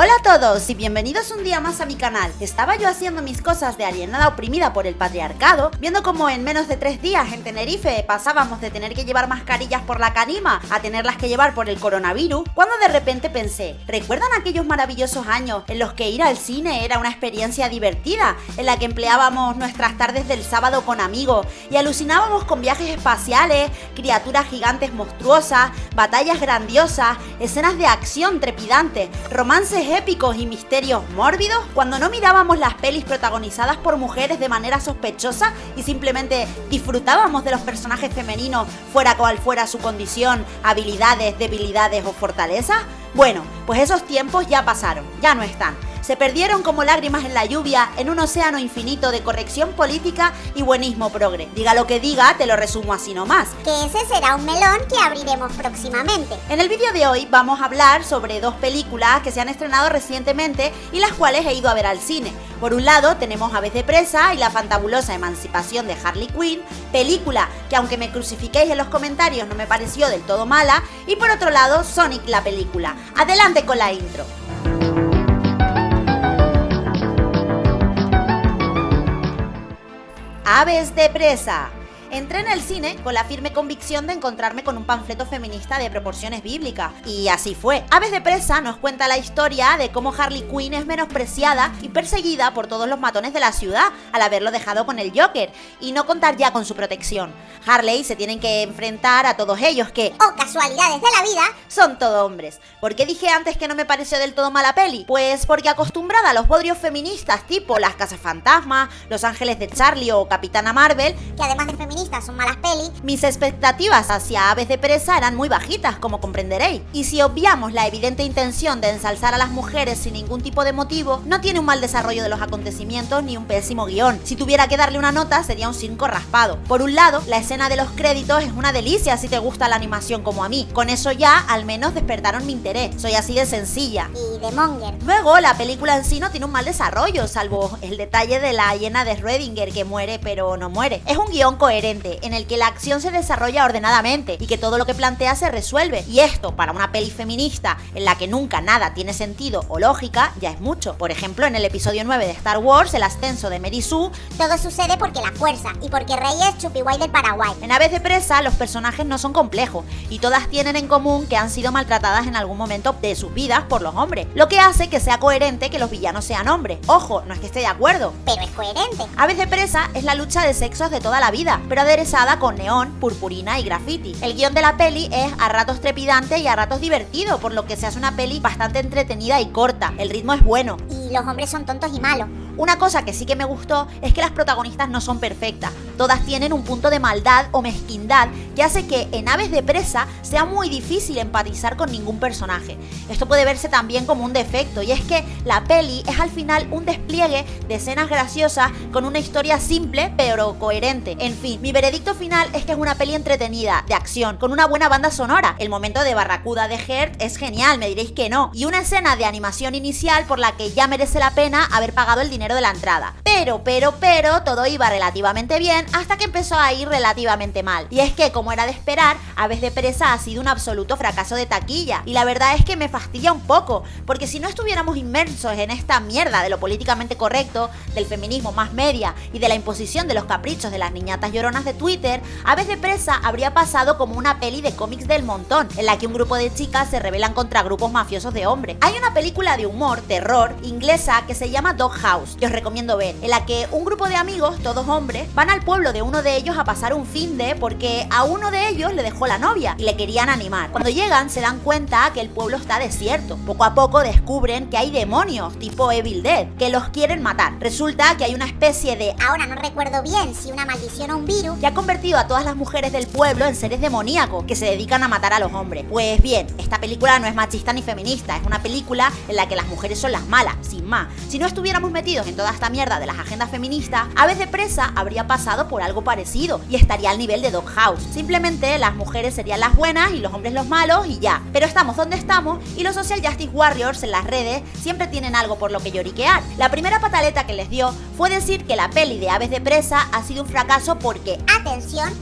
Hola a todos y bienvenidos un día más a mi canal. Estaba yo haciendo mis cosas de alienada oprimida por el patriarcado, viendo como en menos de tres días en Tenerife pasábamos de tener que llevar mascarillas por la canima a tenerlas que llevar por el coronavirus, cuando de repente pensé, ¿recuerdan aquellos maravillosos años en los que ir al cine era una experiencia divertida, en la que empleábamos nuestras tardes del sábado con amigos y alucinábamos con viajes espaciales, criaturas gigantes monstruosas, batallas grandiosas, escenas de acción trepidantes, romances épicos y misterios mórbidos cuando no mirábamos las pelis protagonizadas por mujeres de manera sospechosa y simplemente disfrutábamos de los personajes femeninos fuera cual fuera su condición, habilidades, debilidades o fortalezas? Bueno, pues esos tiempos ya pasaron, ya no están se perdieron como lágrimas en la lluvia en un océano infinito de corrección política y buenismo progre. Diga lo que diga, te lo resumo así nomás. Que ese será un melón que abriremos próximamente. En el vídeo de hoy vamos a hablar sobre dos películas que se han estrenado recientemente y las cuales he ido a ver al cine. Por un lado tenemos Aves de Presa y la fantabulosa emancipación de Harley Quinn, película que aunque me crucifiquéis en los comentarios no me pareció del todo mala, y por otro lado Sonic la película. Adelante con la intro. Aves de presa. Entré en el cine con la firme convicción de encontrarme con un panfleto feminista de proporciones bíblicas. Y así fue. Aves de Presa nos cuenta la historia de cómo Harley Quinn es menospreciada y perseguida por todos los matones de la ciudad al haberlo dejado con el Joker y no contar ya con su protección. Harley se tienen que enfrentar a todos ellos que, oh casualidades de la vida, son todo hombres. ¿Por qué dije antes que no me pareció del todo mala peli? Pues porque acostumbrada a los bodrios feministas tipo Las Casas Fantasmas, Los Ángeles de Charlie o Capitana Marvel, que además de feministas son malas pelis, mis expectativas hacia Aves de Presa eran muy bajitas, como comprenderéis. Y si obviamos la evidente intención de ensalzar a las mujeres sin ningún tipo de motivo, no tiene un mal desarrollo de los acontecimientos ni un pésimo guion. Si tuviera que darle una nota, sería un 5 raspado. Por un lado, la escena de los créditos es una delicia si te gusta la animación como a mí. Con eso ya, al menos despertaron mi interés. Soy así de sencilla. Y de monger. Luego, la película en sí no tiene un mal desarrollo, salvo el detalle de la hiena de Redinger que muere pero no muere. Es un guion coherente en el que la acción se desarrolla ordenadamente y que todo lo que plantea se resuelve. Y esto, para una peli feminista en la que nunca nada tiene sentido o lógica, ya es mucho. Por ejemplo, en el episodio 9 de Star Wars, el ascenso de Mary Sue, todo sucede porque la fuerza y porque Rey es Chupiway del Paraguay. En Aves de Presa, los personajes no son complejos y todas tienen en común que han sido maltratadas en algún momento de sus vidas por los hombres, lo que hace que sea coherente que los villanos sean hombres. Ojo, no es que esté de acuerdo, pero es coherente. Aves de Presa es la lucha de sexos de toda la vida, pero aderezada con neón, purpurina y graffiti. El guion de la peli es a ratos trepidante y a ratos divertido, por lo que se hace una peli bastante entretenida y corta. El ritmo es bueno. Y los hombres son tontos y malos. Una cosa que sí que me gustó es que las protagonistas no son perfectas, todas tienen un punto de maldad o mezquindad que hace que en Aves de Presa sea muy difícil empatizar con ningún personaje. Esto puede verse también como un defecto y es que la peli es al final un despliegue de escenas graciosas con una historia simple pero coherente. En fin, mi veredicto final es que es una peli entretenida, de acción, con una buena banda sonora. El momento de Barracuda de Hert es genial, me diréis que no. Y una escena de animación inicial por la que ya merece la pena haber pagado el dinero de la entrada. Pero, pero, pero, todo iba relativamente bien hasta que empezó a ir relativamente mal. Y es que, como era de esperar, Aves de Presa ha sido un absoluto fracaso de taquilla. Y la verdad es que me fastidia un poco, porque si no estuviéramos inmersos en esta mierda de lo políticamente correcto, del feminismo más media y de la imposición de los caprichos de las niñatas lloronas de Twitter, Aves de Presa habría pasado como una peli de cómics del montón, en la que un grupo de chicas se rebelan contra grupos mafiosos de hombres. Hay una película de humor, terror, inglesa que se llama Dog House, que os recomiendo ver, en la que un grupo de amigos, todos hombres, van al pueblo de uno de ellos a pasar un fin de porque a uno de ellos le dejó la novia y le querían animar. Cuando llegan se dan cuenta que el pueblo está desierto. Poco a poco descubren que hay demonios tipo Evil Dead que los quieren matar. Resulta que hay una especie de ahora no recuerdo bien si una maldición o un virus que ha convertido a todas las mujeres del pueblo en seres demoníacos que se dedican a matar a los hombres. Pues bien, esta película no es machista ni feminista, es una película en la que las mujeres son las malas, sin más. Si no estuviéramos metidos en toda esta mierda de las agendas feministas, Aves de Presa habría pasado por algo parecido y estaría al nivel de Dog House. Simplemente las mujeres serían las buenas y los hombres los malos y ya. Pero estamos donde estamos y los Social Justice Warriors en las redes siempre tienen algo por lo que lloriquear. La primera pataleta que les dio fue decir que la peli de Aves de Presa ha sido un fracaso porque, atención,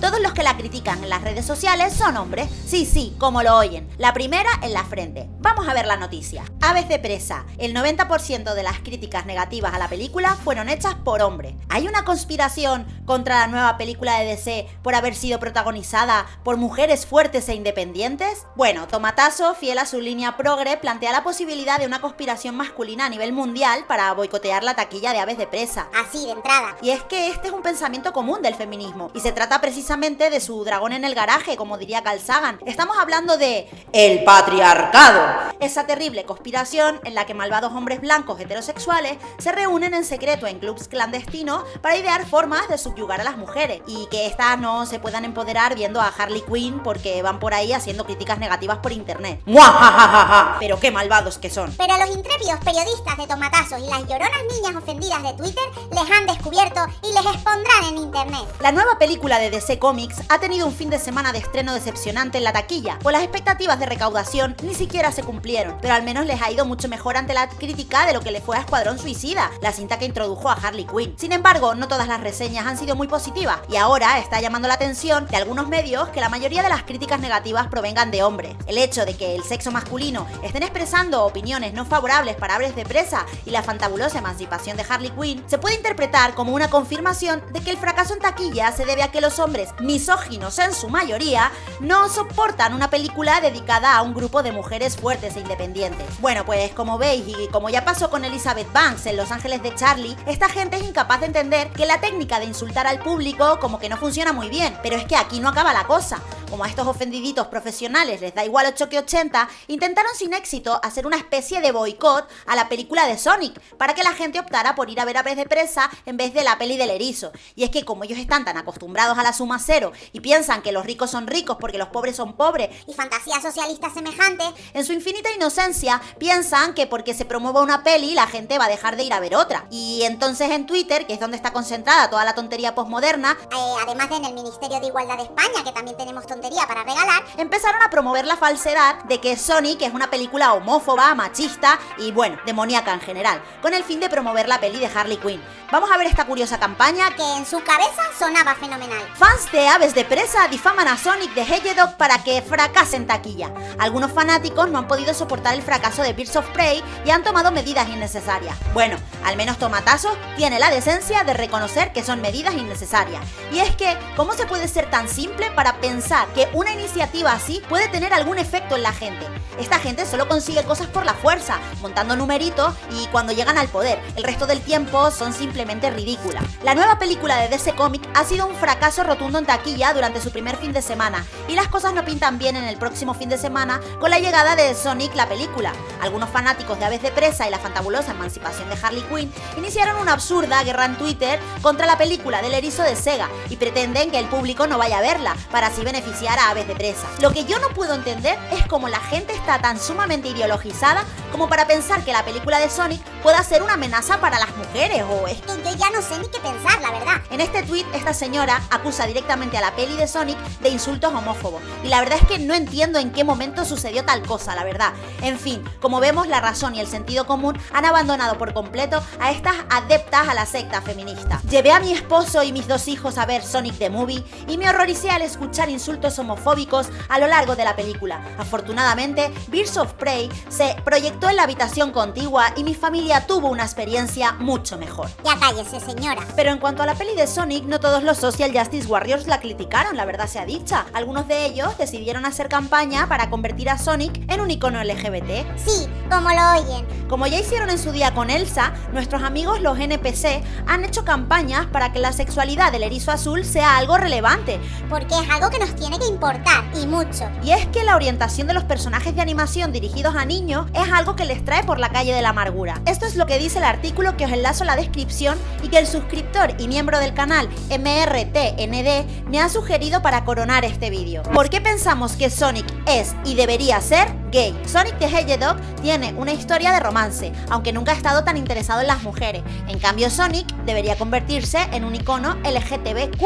Todos los que la critican en las redes sociales son hombres. Sí, sí, como lo oyen. La primera en la frente. Vamos a ver la noticia. Aves de presa. El 90% de las críticas negativas a la película fueron hechas por hombres. ¿Hay una conspiración contra la nueva película de DC por haber sido protagonizada por mujeres fuertes e independientes? Bueno, Tomatazo, fiel a su línea progre, plantea la posibilidad de una conspiración masculina a nivel mundial para boicotear la taquilla de Aves de presa. Así, de entrada. Y es que este es un pensamiento común del feminismo y se trata precisamente de su dragón en el garaje, como diría Carl Sagan. Estamos hablando de el patriarcado, esa terrible conspiración en la que malvados hombres blancos heterosexuales se reúnen en secreto en clubs clandestinos para idear formas de subyugar a las mujeres y que éstas no se puedan empoderar viendo a Harley Quinn porque van por ahí haciendo críticas negativas por internet. ¡Muajajaja! Pero qué malvados que son. Pero los intrépidos periodistas de tomatazos y las lloronas niñas ofendidas de Twitter les han descubierto y les expondrán en internet. La nueva película de DC Comics ha tenido un fin de semana de estreno decepcionante en la taquilla, pues las expectativas de recaudación ni siquiera se cumplieron, pero al menos les ha ido mucho mejor ante la crítica de lo que le fue a Escuadrón Suicida, la cinta que introdujo a Harley Quinn. Sin embargo, no todas las reseñas han sido muy positivas y ahora está llamando la atención de algunos medios que la mayoría de las críticas negativas provengan de hombres. El hecho de que el sexo masculino estén expresando opiniones no favorables para Aves de Presa y la fantabulosa emancipación de Harley Quinn se puede interpretar como una confirmación de que el fracaso en taquilla se debe a que los hombres misóginos en su mayoría no soportan una película dedicada a un grupo de mujeres fuertes e independientes. Bueno, pues como veis y como ya pasó con Elizabeth Banks en Los Ángeles de Charlie, esta gente es incapaz de entender que la técnica de insultar al público como que no funciona muy bien, pero es que aquí no acaba la cosa. Como a estos ofendiditos profesionales les da igual 8 que 80, intentaron sin éxito hacer una especie de boicot a la película de Sonic para que la gente optara por ir a ver a Pez de Presa en vez de la peli del erizo. Y es que como ellos están tan acostumbrados a la suma cero y piensan que los ricos son ricos porque los pobres son pobres Y fantasías socialistas semejantes, en su infinita inocencia piensan que porque se promueva una peli la gente va a dejar de ir a ver otra. Y entonces en Twitter, que es donde está concentrada toda la tontería posmoderna, eh, además de en el Ministerio de Igualdad de España, que también tenemos para regalar, empezaron a promover la falsedad de que Sonic es una película homófoba, machista y bueno, demoníaca en general, con el fin de promover la peli de Harley Quinn. Vamos a ver esta curiosa campaña que en su cabeza sonaba fenomenal. Fans de Aves de Presa difaman a Sonic de Hedgehog para que fracase en taquilla. Algunos fanáticos no han podido soportar el fracaso de Birds of Prey y han tomado medidas innecesarias. Bueno, al menos Tomatazo tiene la decencia de reconocer que son medidas innecesarias. Y es que, ¿cómo se puede ser tan simple para pensar que una iniciativa así puede tener algún efecto en la gente? Esta gente solo consigue cosas por la fuerza, montando numeritos y cuando llegan al poder. El resto del tiempo son simplemente ridículas. La nueva película de DC Comic ha sido un fracaso rotundo en taquilla durante su primer fin de semana y las cosas no pintan bien en el próximo fin de semana con la llegada de Sonic la película. Algunos fanáticos de Aves de Presa y la fantabulosa emancipación de Harley Quinn iniciaron una absurda guerra en Twitter contra la película del erizo de Sega y pretenden que el público no vaya a verla para así beneficiar a Aves de Presa. Lo que yo no puedo entender es cómo la gente está tan sumamente ideologizada como para pensar que la película de Sonic pueda ser una amenaza para las mujeres o es Que yo ya no sé ni qué pensar, la verdad. en este tweet, esta señora acusa directamente a la peli de Sonic de insultos homófobos. Y la verdad es que no entiendo en qué momento sucedió tal cosa, la verdad. En fin, como vemos, la razón y el sentido común han abandonado por completo a estas adeptas a la secta feminista. Llevé a mi esposo y mis dos hijos a ver Sonic the Movie y me horroricé al escuchar insultos homofóbicos a lo largo de la película. Afortunadamente, Birds of Prey se proyectó en la habitación contigua y mi familia tuvo una experiencia mucho mejor. Ya cállese, señora. Pero en cuanto a la peli de Sonic, no todos los Social Justice Warriors la criticaron, la verdad sea dicha. Algunos de ellos decidieron hacer campaña para convertir a Sonic en un icono LGBT. Sí, como lo oyen. Como ya hicieron en su día con Elsa, nuestros amigos los NPC han hecho campañas para que la sexualidad del erizo azul sea algo relevante. Porque es algo que nos tiene que importar, y mucho. Y es que la orientación de los personajes de animación dirigidos a niños es algo que les trae por la calle de la amargura. Esto es lo que dice el artículo que os enlazo en la descripción y que el suscriptor y miembro del canal MRTND me ha sugerido para coronar este vídeo. ¿Por qué pensamos que Sonic es y debería ser Sonic the Hedgehog tiene una historia de romance, aunque nunca ha estado tan interesado en las mujeres. En cambio, Sonic debería convertirse en un icono LGTBQ+.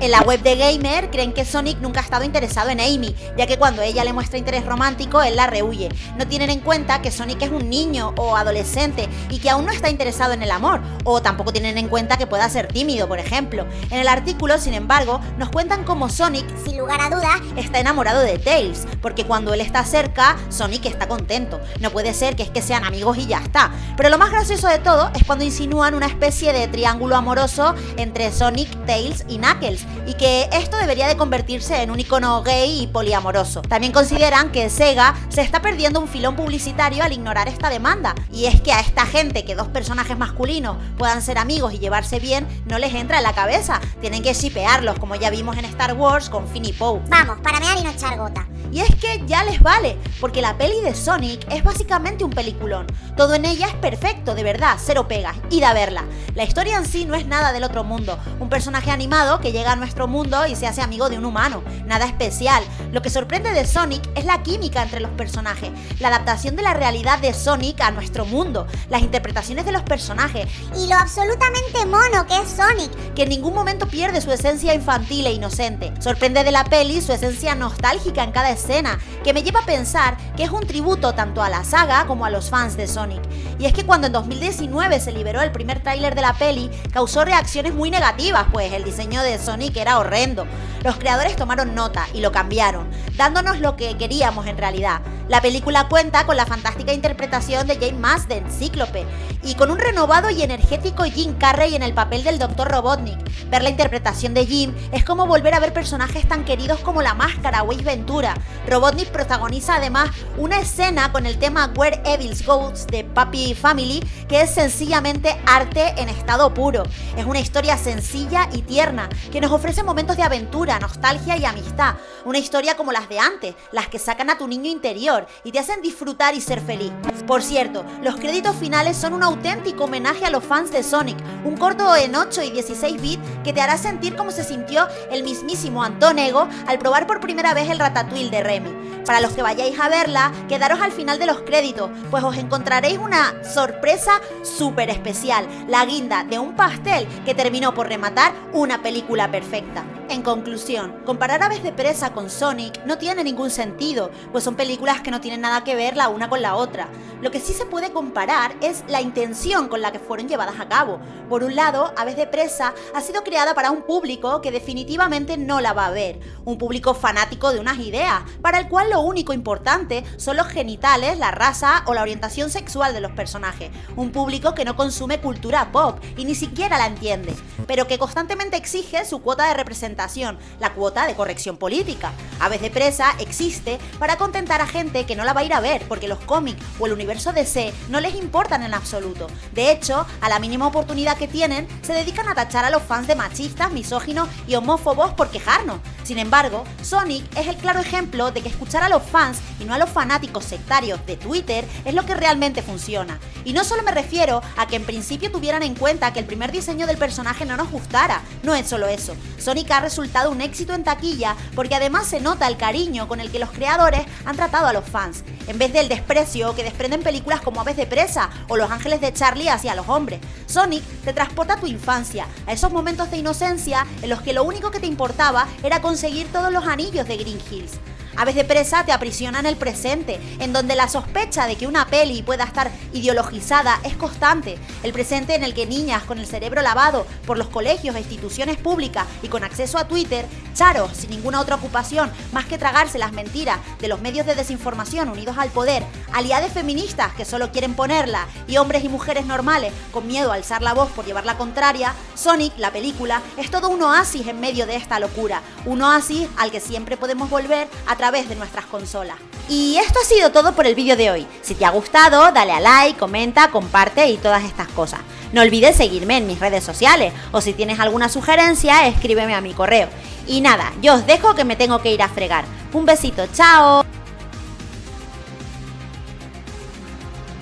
En la web de Gamer creen que Sonic nunca ha estado interesado en Amy, ya que cuando ella le muestra interés romántico, él la rehuye. No tienen en cuenta que Sonic es un niño o adolescente y que aún no está interesado en el amor, o tampoco tienen en cuenta que pueda ser tímido, por ejemplo. En el artículo, sin embargo, nos cuentan cómo Sonic, sin lugar a dudas, está enamorado de Tails, porque cuando él está cerca, Sonic está contento. No puede ser que es que sean amigos y ya está. Pero lo más gracioso de todo es cuando insinúan una especie de triángulo amoroso entre Sonic, Tails y Knuckles, y que esto debería de convertirse en un icono gay y poliamoroso. También consideran que Sega se está perdiendo un filón publicitario al ignorar esta demanda, y es que a esta gente que dos personajes masculinos puedan ser amigos y llevarse bien no les entra en la cabeza, tienen que shipearlos como ya vimos en Star Wars con Finn y Poe. Vamos, para mear y no echar gota. Y es que ya les vale, porque la peli de Sonic es básicamente un peliculón. Todo en ella es perfecto, de verdad, cero pegas, id a verla. La historia en sí no es nada del otro mundo, un personaje animado que llega a nuestro mundo y se hace amigo de un humano, nada especial. Lo que sorprende de Sonic es la química entre los personajes, la adaptación de la realidad de Sonic a nuestro mundo, las interpretaciones de los personajes y lo absolutamente mono que es Sonic, que en ningún momento pierde su esencia infantil e inocente. Sorprende de la peli su esencia nostálgica en cada escena que me lleva a pensar que es un tributo tanto a la saga como a los fans de Sonic. Y es que cuando en 2019 se liberó el primer tráiler de la peli, causó reacciones muy negativas, pues el diseño de Sonic era horrendo. Los creadores tomaron nota y lo cambiaron, dándonos lo que queríamos en realidad. La película cuenta con la fantástica interpretación de Jane Marsden, Cíclope, y con un renovado y energético Jim Carrey en el papel del Dr. Robotnik. Ver la interpretación de Jim es como volver a ver personajes tan queridos como La Máscara o Ventura, Robotnik protagoniza además una escena con el tema Where Evils Goes de Papi Family, que es sencillamente arte en estado puro. Es una historia sencilla y tierna, que nos ofrece momentos de aventura, nostalgia y amistad. Una historia como las de antes, las que sacan a tu niño interior y te hacen disfrutar y ser feliz. Por cierto, los créditos finales son un auténtico homenaje a los fans de Sonic, un corto en 8 y 16 bits que te hará sentir como se sintió el mismísimo Anton Ego al probar por primera vez el Ratatouille de Remy. Para los que vayáis a verla, quedaros al final de los créditos, pues os encontraréis una sorpresa súper especial, la guinda de un pastel que terminó por rematar una película perfecta. En conclusión, comparar Aves de Presa con Sonic no tiene ningún sentido, pues son películas que no tienen nada que ver la una con la otra. Lo que sí se puede comparar es la intención con la que fueron llevadas a cabo. Por un lado, Aves de Presa ha sido creada para un público que definitivamente no la va a ver, un público fanático de unas ideas, para el cual lo único importante son los genitales, la raza o la orientación sexual de los personajes, un público que no consume cultura pop y ni siquiera la entiende, pero que constantemente exige su cuota de representación, la cuota de corrección política. Aves de Presa existe para contentar a gente que no la va a ir a ver porque los cómics o el universo DC no les importan en absoluto. De hecho, a la mínima oportunidad que tienen, se dedican a tachar a los fans de machistas, misóginos y homófobos por quejarnos. Sin embargo, Sonic es el claro ejemplo de que escuchar a los fans y no a los fanáticos sectarios de Twitter es lo que realmente funciona. Y no solo me refiero a que en principio tuvieran en cuenta que el primer diseño del personaje no nos gustara, no es solo eso. Sonic ha resultado un éxito en taquilla porque además se nota el cariño con el que los creadores han tratado a los fans, en vez del desprecio que desprenden películas como Aves de Presa o Los Ángeles de Charlie hacia los hombres. Sonic te transporta a tu infancia, a esos momentos de inocencia en los que lo único que te importaba era conseguir todos los anillos de Green Hills. Aves de presa te aprisiona en el presente, en donde la sospecha de que una peli pueda estar ideologizada es constante. El presente en el que niñas con el cerebro lavado por los colegios e instituciones públicas y con acceso a Twitter, charos sin ninguna otra ocupación más que tragarse las mentiras de los medios de desinformación unidos al poder, aliadas feministas que solo quieren ponerla y hombres y mujeres normales con miedo a alzar la voz por llevar la contraria, Sonic, la película, es todo un oasis en medio de esta locura. Un oasis al que siempre podemos volver a través de nuestras consolas. Y esto ha sido todo por el vídeo de hoy. Si te ha gustado, dale a like, comenta, comparte y todas estas cosas. No olvides seguirme en mis redes sociales o si tienes alguna sugerencia, escríbeme a mi correo. Y nada, yo os dejo que me tengo que ir a fregar. Un besito, chao.